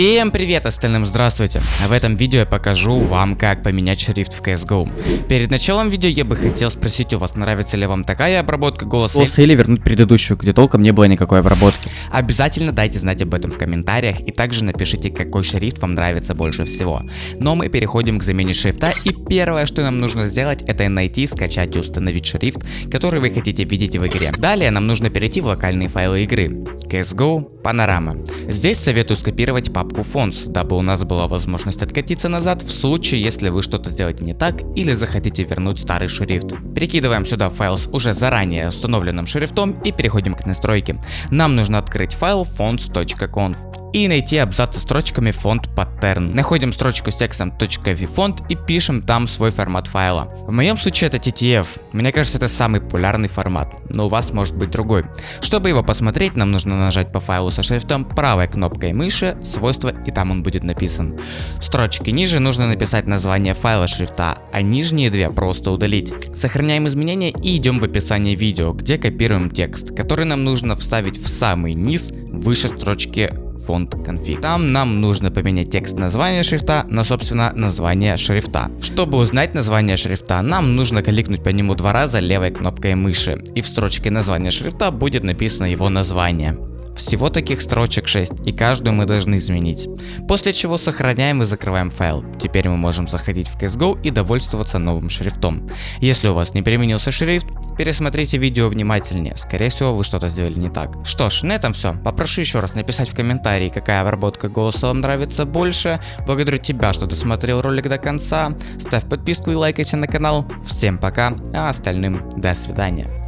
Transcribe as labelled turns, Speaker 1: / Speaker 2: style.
Speaker 1: Всем привет остальным, здравствуйте! В этом видео я покажу вам, как поменять шрифт в CSGO. Перед началом видео я бы хотел спросить у вас, нравится ли вам такая обработка голоса.
Speaker 2: Голоса или вернуть предыдущую, где толком не было никакой обработки.
Speaker 1: Обязательно дайте знать об этом в комментариях и также напишите, какой шрифт вам нравится больше всего. Но мы переходим к замене шрифта и первое, что нам нужно сделать, это найти, скачать и установить шрифт, который вы хотите видеть в игре. Далее нам нужно перейти в локальные файлы игры. CSGO, Panorama. Здесь советую скопировать папку Fonts, дабы у нас была возможность откатиться назад в случае, если вы что-то сделаете не так или захотите вернуть старый шрифт. Перекидываем сюда файл с уже заранее установленным шрифтом и переходим к настройке. Нам нужно открыть файл fonts.conf и найти абзац со строчками фонд pattern. Находим строчку с текстом .vfont и пишем там свой формат файла. В моем случае это TTF. Мне кажется это самый популярный формат, но у вас может быть другой. Чтобы его посмотреть, нам нужно нажать по файлу со шрифтом правой кнопкой мыши, свойства и там он будет написан. В строчке ниже нужно написать название файла шрифта, а нижние две просто удалить. Сохраняем изменения и идем в описание видео, где копируем текст, который нам нужно вставить в самый низ выше строчки фонд config. Там нам нужно поменять текст названия шрифта на собственно название шрифта. Чтобы узнать название шрифта, нам нужно кликнуть по нему два раза левой кнопкой мыши и в строчке названия шрифта будет написано его название. Всего таких строчек 6, и каждую мы должны изменить. После чего сохраняем и закрываем файл. Теперь мы можем заходить в CSGO и довольствоваться новым шрифтом. Если у вас не переменился шрифт, пересмотрите видео внимательнее, скорее всего вы что-то сделали не так. Что ж, на этом все. Попрошу еще раз написать в комментарии, какая обработка голоса вам нравится больше. Благодарю тебя, что досмотрел ролик до конца. Ставь подписку и лайкайся на канал. Всем пока, а остальным до свидания.